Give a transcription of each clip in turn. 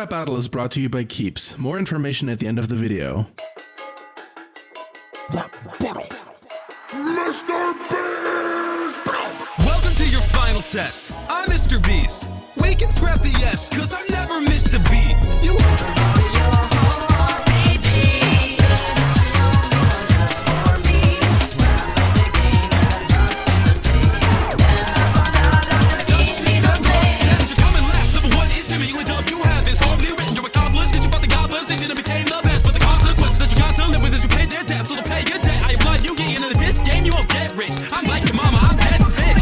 rap battle is brought to you by Keeps. More information at the end of the video. Mr. Beast! Welcome to your final test. I'm Mr. Beast. We can scrap the S, cause I've rich. I'm like your mama, I'm dead sick.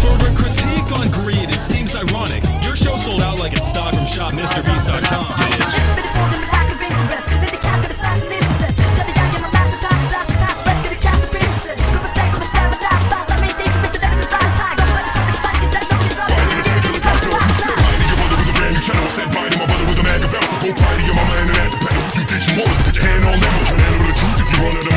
For a critique on greed, it seems ironic. Your show sold out like it's stock from shopmrbeast.com, on the internet. You think you want it, put your hand on that. Turn handle the truth if you run it